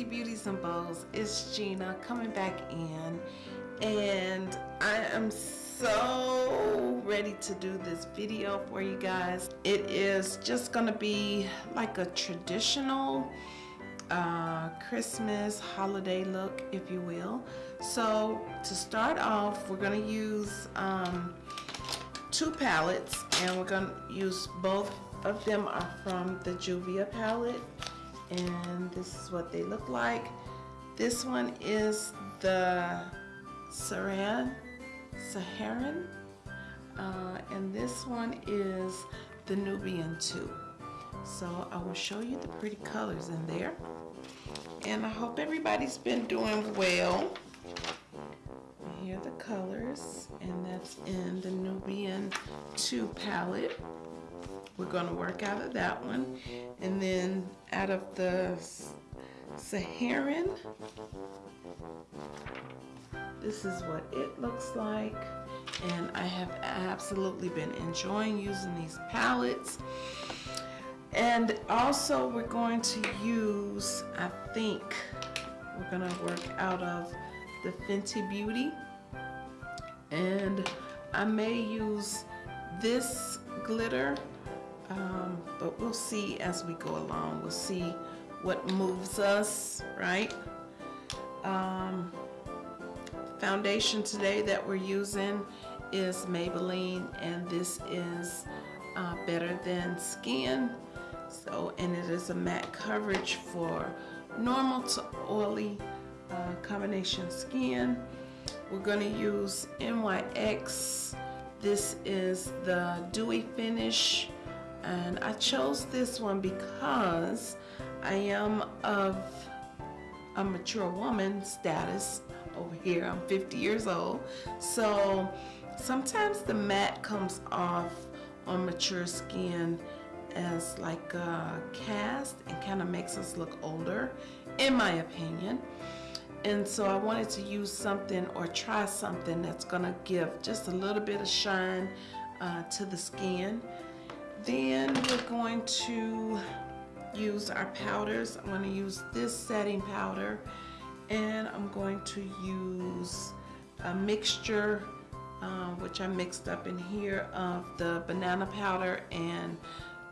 Fancy Beauties and Bows. It's Gina coming back in and I am so ready to do this video for you guys. It is just gonna be like a traditional uh, Christmas holiday look if you will. So to start off we're gonna use um, two palettes and we're gonna use both of them are from the Juvia palette and this is what they look like. This one is the Saran, Saharan, uh, and this one is the Nubian 2. So I will show you the pretty colors in there. And I hope everybody's been doing well. here are the colors, and that's in the Nubian 2 palette. We're going to work out of that one. And then out of the Saharan, this is what it looks like. And I have absolutely been enjoying using these palettes. And also we're going to use, I think, we're going to work out of the Fenty Beauty. And I may use this glitter um, but we'll see as we go along. We'll see what moves us right? Um, foundation today that we're using is Maybelline and this is uh, better than skin. So and it is a matte coverage for normal to oily uh, combination skin. We're going to use NYX this is the dewy finish and I chose this one because I am of a mature woman status over here. I'm 50 years old. So sometimes the matte comes off on mature skin as like a cast and kind of makes us look older in my opinion. And so I wanted to use something or try something that's gonna give just a little bit of shine uh, to the skin then we're going to use our powders. I'm going to use this setting powder and I'm going to use a mixture uh, which I mixed up in here of the banana powder and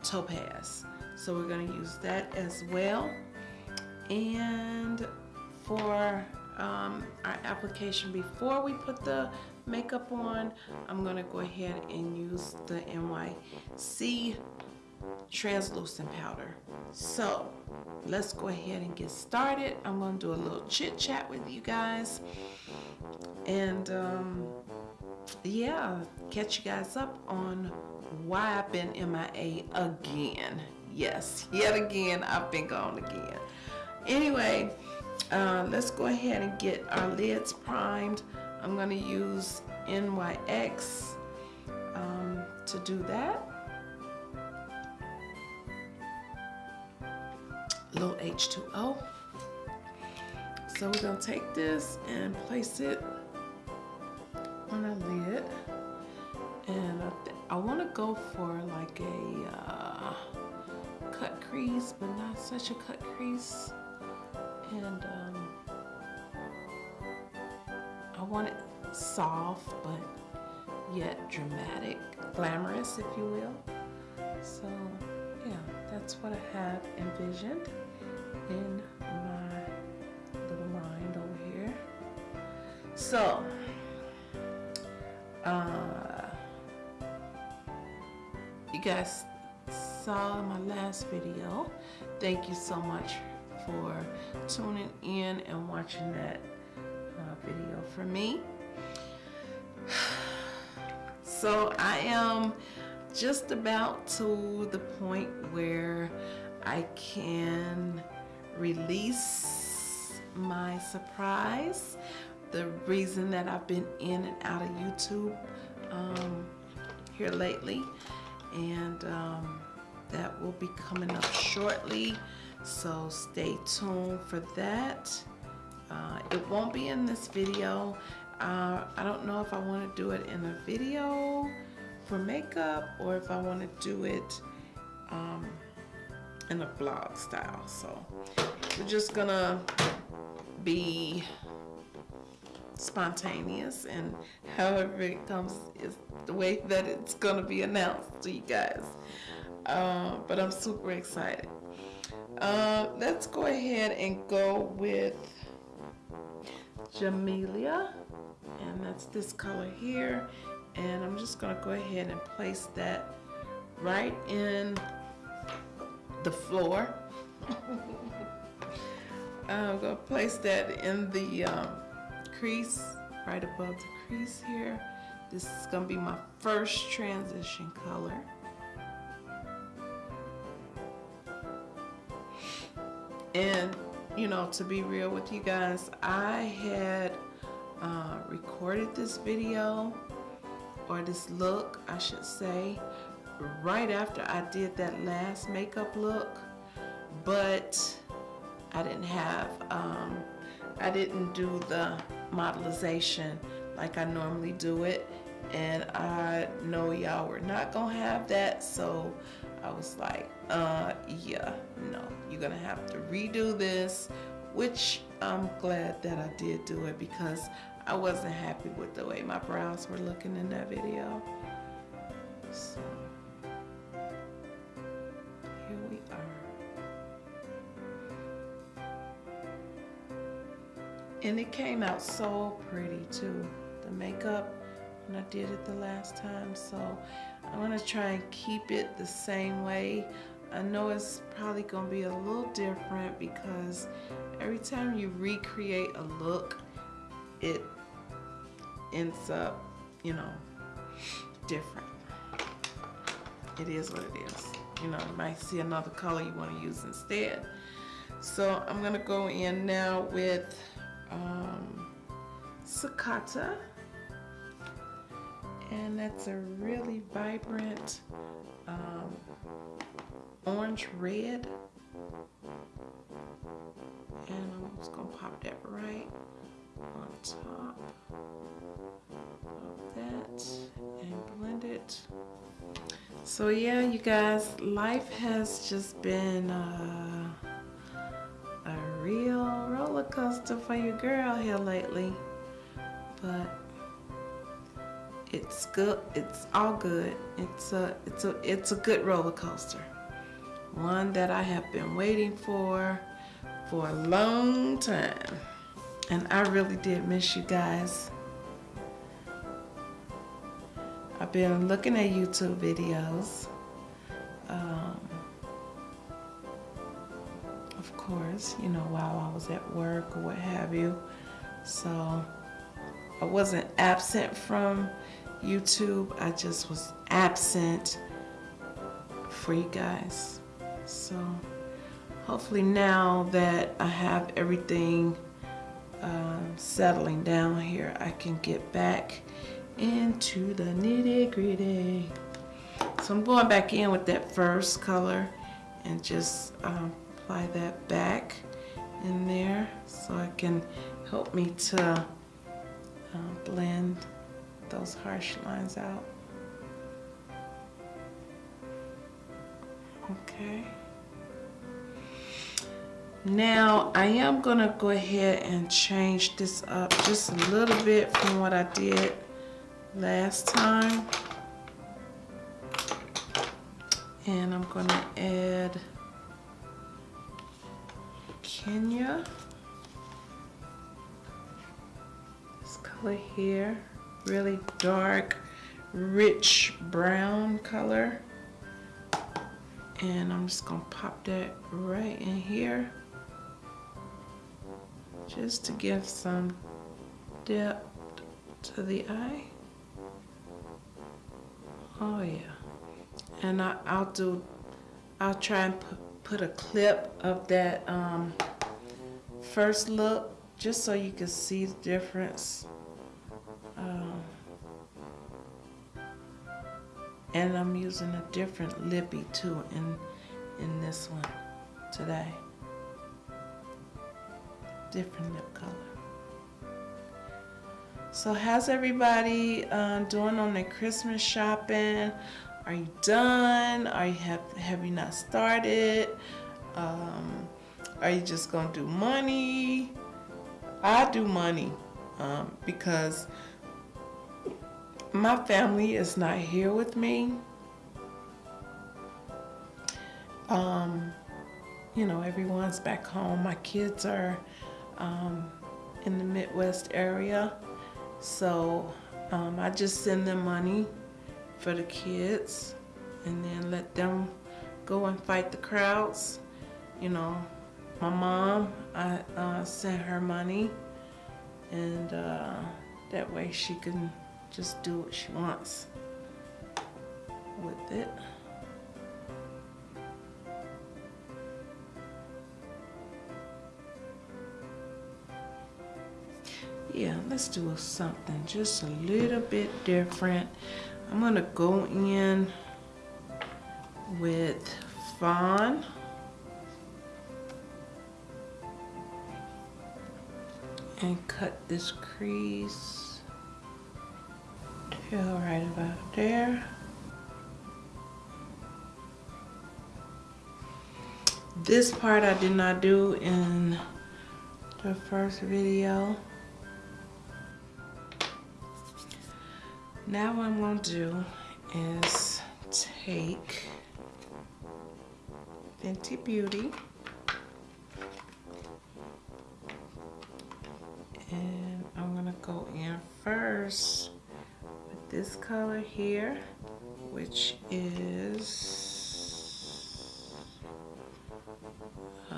topaz. So we're going to use that as well. And for um, our application before we put the makeup on, I'm going to go ahead and use the NYC translucent powder. So let's go ahead and get started. I'm going to do a little chit chat with you guys. And um, yeah, catch you guys up on why I've been MIA again. Yes, yet again, I've been gone again. Anyway, uh, let's go ahead and get our lids primed. I'm going to use NYX um, to do that. Little H2O. So we're going to take this and place it on our lid. And I, I want to go for like a uh, cut crease, but not such a cut crease. And um, want it soft but yet dramatic, glamorous if you will. So yeah, that's what I have envisioned in my little mind over here. So, uh, you guys saw my last video. Thank you so much for tuning in and watching that video for me. So I am just about to the point where I can release my surprise. The reason that I've been in and out of YouTube um, here lately. And um, that will be coming up shortly. So stay tuned for that. Uh, it won't be in this video. Uh, I don't know if I want to do it in a video for makeup or if I want to do it um, in a vlog style. So we're just gonna be spontaneous and however it comes is the way that it's gonna be announced to you guys. Uh, but I'm super excited. Uh, let's go ahead and go with Jamelia and that's this color here. And I'm just gonna go ahead and place that right in the floor. I'm gonna place that in the um, crease right above the crease here. This is gonna be my first transition color. And you know to be real with you guys I had uh, recorded this video or this look I should say right after I did that last makeup look but I didn't have um, I didn't do the modelization like I normally do it and I know y'all were not gonna have that so I was like uh yeah no you're gonna have to redo this which I'm glad that I did do it because I wasn't happy with the way my brows were looking in that video. So, here we are. And it came out so pretty too. The makeup when I did it the last time. So I'm gonna try and keep it the same way. I know it's probably gonna be a little different because every time you recreate a look, it ends up, you know, different. It is what it is. You know, you might see another color you want to use instead. So I'm gonna go in now with um, Sakata. And that's a really vibrant um, orange red. And I'm just gonna pop that right on top of that and blend it. So yeah, you guys, life has just been uh, a real roller coaster for your girl here lately. But it's good. It's all good. It's a it's a it's a good roller coaster. One that I have been waiting for for a long time. And I really did miss you guys. I've been looking at YouTube videos. Um, of course, you know, while I was at work or what have you. So I wasn't absent from YouTube. I just was absent for you guys. So hopefully now that I have everything um, settling down here, I can get back into the nitty gritty. So I'm going back in with that first color and just um, apply that back in there so I can help me to uh, blend those harsh lines out. Okay. Now I am gonna go ahead and change this up just a little bit from what I did last time. And I'm gonna add Kenya. Color here, really dark, rich brown color. And I'm just gonna pop that right in here just to give some depth to the eye. Oh yeah. And I, will do, I'll try and put, put a clip of that um, first look just so you can see the difference. And I'm using a different lippy too in, in this one today different lip color. So how's everybody uh, doing on their Christmas shopping? are you done? Are you have have you not started? Um, are you just gonna do money? I do money um, because my family is not here with me. Um, you know, everyone's back home. My kids are um, in the Midwest area. So um, I just send them money for the kids and then let them go and fight the crowds. You know, my mom, I uh, sent her money and uh, that way she can just do what she wants with it. Yeah, let's do something just a little bit different. I'm gonna go in with Fawn. And cut this crease till right about there. This part I did not do in the first video. Now what I'm going to do is take Fenty Beauty and I'm going to go in first this color here which is uh,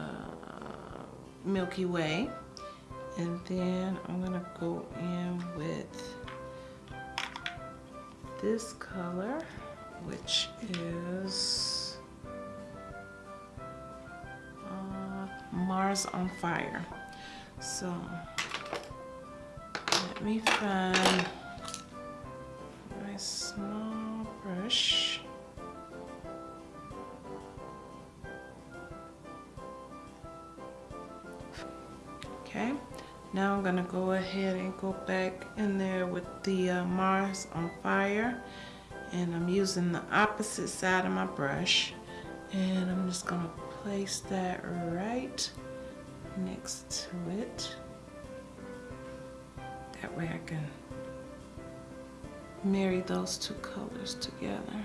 Milky Way and then I'm to go in with this color, which is uh, Mars on Fire. So let me find Okay. Now I'm gonna go ahead and go back in there with the uh, Mars on Fire and I'm using the opposite side of my brush and I'm just gonna place that right next to it. That way I can marry those two colors together.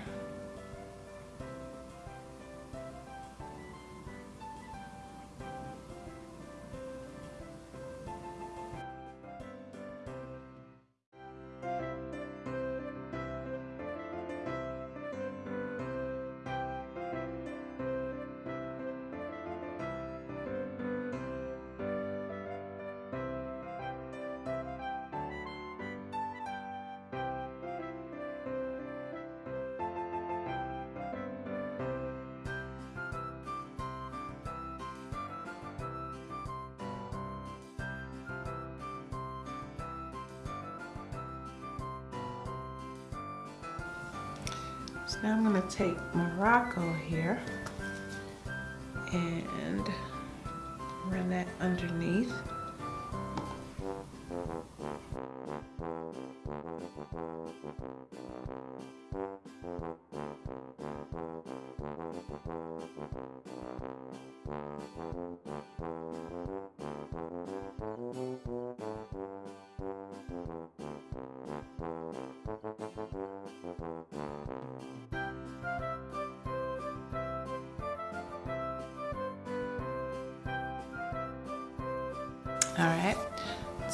Now I'm going to take Morocco here and run that underneath. All right,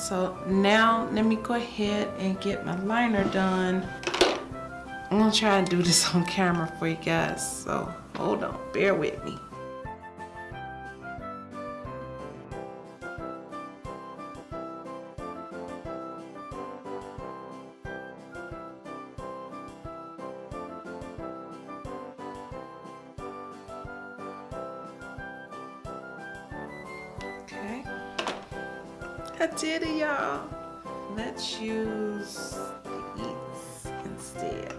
so now let me go ahead and get my liner done. I'm gonna try and do this on camera for you guys, so hold on, bear with me. I did it, y'all. Let's use these instead.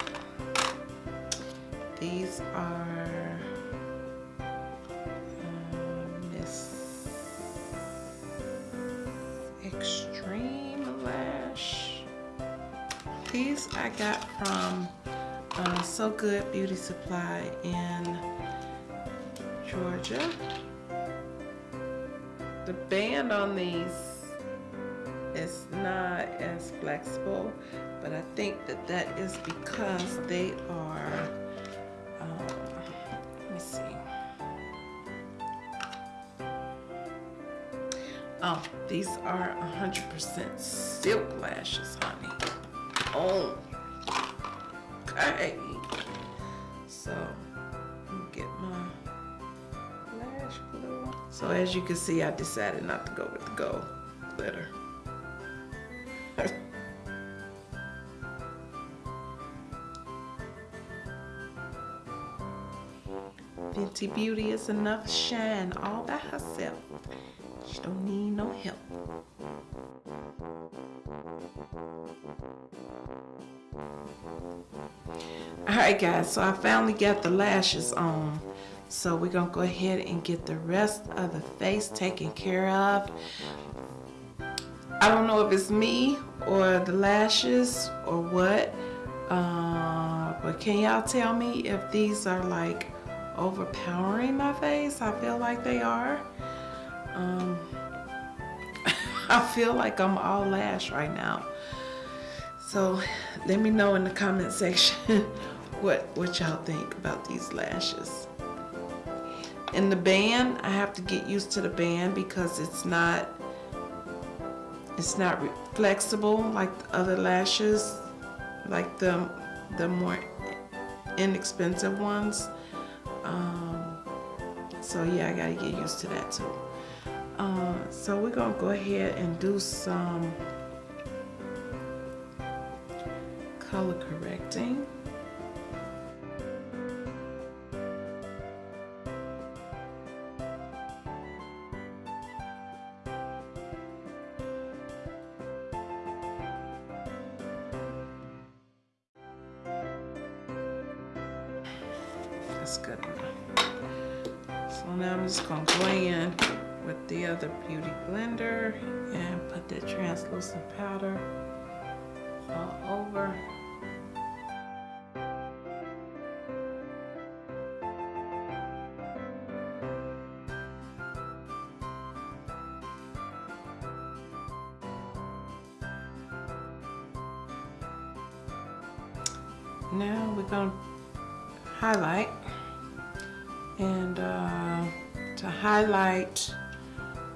These are um, Miss Extreme Lash. These I got from uh, So Good Beauty Supply in Georgia. The band on these is not as flexible, but I think that that is because they are, um, let me see. Oh, these are 100% silk lashes, honey. Oh, okay. So, get my lash glue. So as you can see, I decided not to go with the gold glitter. Fenty Beauty is enough shine all by herself. She don't need no help. Alright guys, so I finally got the lashes on. So we're gonna go ahead and get the rest of the face taken care of. I don't know if it's me or the lashes or what. Uh, but can y'all tell me if these are like overpowering my face? I feel like they are. Um, I feel like I'm all lash right now. So let me know in the comment section what, what y'all think about these lashes. In the band, I have to get used to the band because it's not it's not flexible like the other lashes, like the the more inexpensive ones. Um, so yeah, I gotta get used to that too. Uh, so we're gonna go ahead and do some color correcting. That's good enough. So now I'm just gonna go in with the other beauty blender and put that translucent powder all over.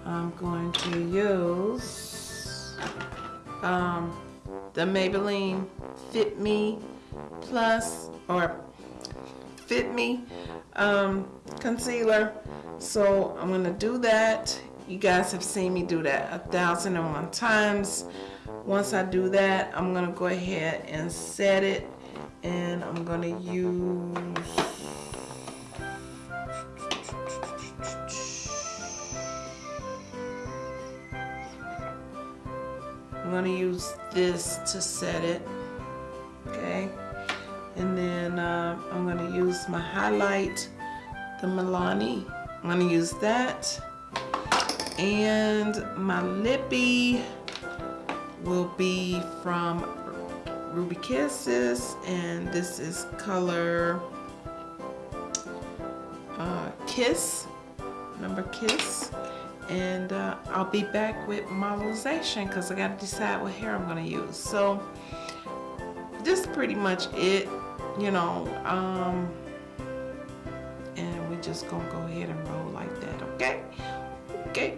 I'm going to use um, the Maybelline Fit Me Plus or Fit Me um, concealer. So I'm gonna do that. You guys have seen me do that a thousand and one times. Once I do that I'm gonna go ahead and set it and I'm gonna use I'm gonna use this to set it okay? And then uh, I'm gonna use my highlight the Milani. I'm gonna use that. And my lippy will be from Ruby Kisses and this is color uh, Kiss number Kiss and uh, I'll be back with modelization because I got to decide what hair I'm going to use. So this is pretty much it, you know, um, and we're just going to go ahead and roll like that, okay? Okay.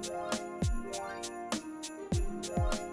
Thank you.